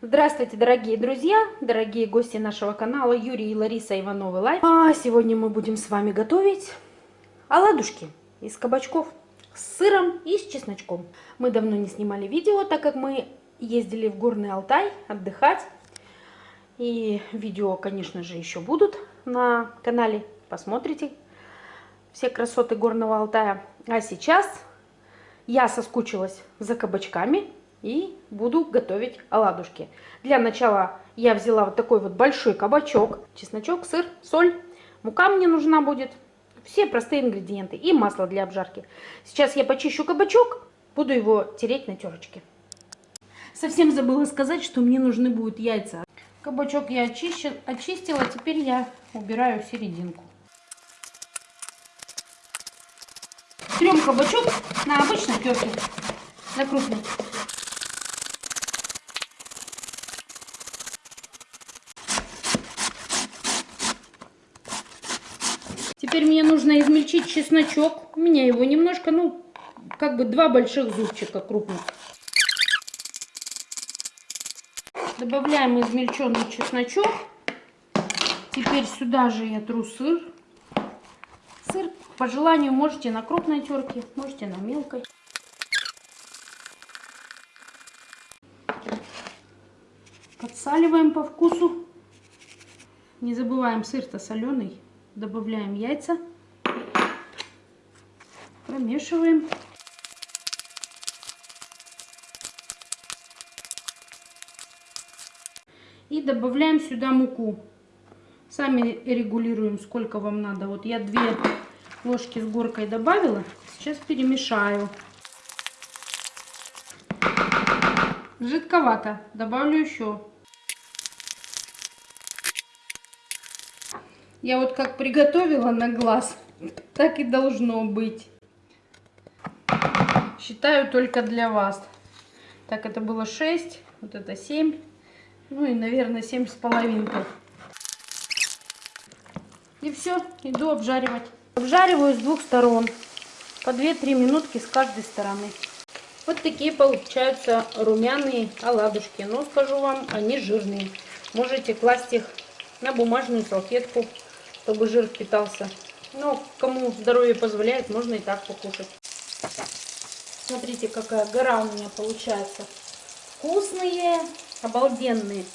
Здравствуйте, дорогие друзья, дорогие гости нашего канала Юрий и Лариса Ивановы Life. А сегодня мы будем с вами готовить оладушки из кабачков с сыром и с чесночком. Мы давно не снимали видео, так как мы ездили в Горный Алтай отдыхать. И видео, конечно же, еще будут на канале. Посмотрите все красоты Горного Алтая. А сейчас я соскучилась за кабачками и буду готовить оладушки. Для начала я взяла вот такой вот большой кабачок, чесночок, сыр, соль, мука мне нужна будет, все простые ингредиенты и масло для обжарки. Сейчас я почищу кабачок, буду его тереть на терочке. Совсем забыла сказать, что мне нужны будут яйца. Кабачок я очищу, очистила, теперь я убираю серединку. Трем кабачок на обычной терке, на крупной. Теперь мне нужно измельчить чесночок. У меня его немножко, ну, как бы два больших зубчика крупных. Добавляем измельченный чесночок. Теперь сюда же я тру сыр. Сыр по желанию можете на крупной терке, можете на мелкой. Подсаливаем по вкусу. Не забываем, сыр-то соленый. Добавляем яйца. Промешиваем. И добавляем сюда муку. Сами регулируем, сколько вам надо. Вот я две ложки с горкой добавила. Сейчас перемешаю. Жидковато. Добавлю еще. Я вот как приготовила на глаз, так и должно быть. Считаю только для вас. Так, это было 6, вот это 7. Ну и, наверное, 7 с половинкой. И все, иду обжаривать. Обжариваю с двух сторон. По 2-3 минутки с каждой стороны. Вот такие получаются румяные оладушки. Но скажу вам, они жирные. Можете класть их на бумажную салфетку чтобы жир впитался. Но кому здоровье позволяет, можно и так покушать. Смотрите, какая гора у меня получается. Вкусные, обалденные.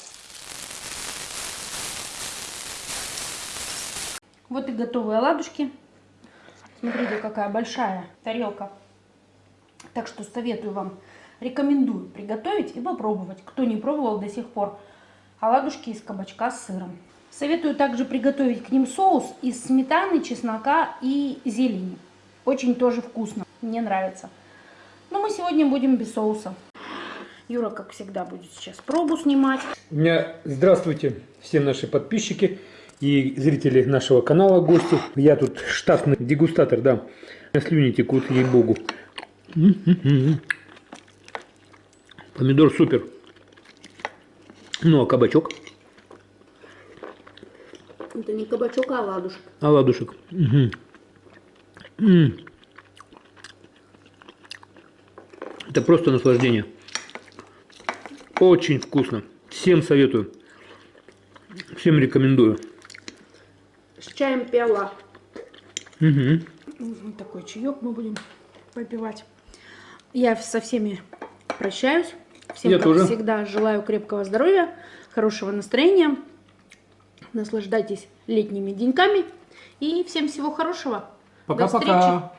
Вот и готовые оладушки. Смотрите, какая большая тарелка. Так что советую вам, рекомендую приготовить и попробовать. Кто не пробовал до сих пор, оладушки из кабачка с сыром. Советую также приготовить к ним соус из сметаны, чеснока и зелени. Очень тоже вкусно, мне нравится. Но мы сегодня будем без соуса. Юра, как всегда, будет сейчас пробу снимать. У меня здравствуйте все наши подписчики и зрители нашего канала, гости. Я тут штатный дегустатор, да. Слюни текут, ей-богу. Помидор супер. Ну, а кабачок? Это не кабачок, а оладушек. Оладушек. Угу. М -м. Это просто наслаждение. Очень вкусно. Всем советую. Всем рекомендую. С чаем пиала. Угу. Такой чаек мы будем попивать. Я со всеми прощаюсь. Всем, Я как тоже. всегда, желаю крепкого здоровья, хорошего настроения. Наслаждайтесь летними деньками. И всем всего хорошего. Пока-пока.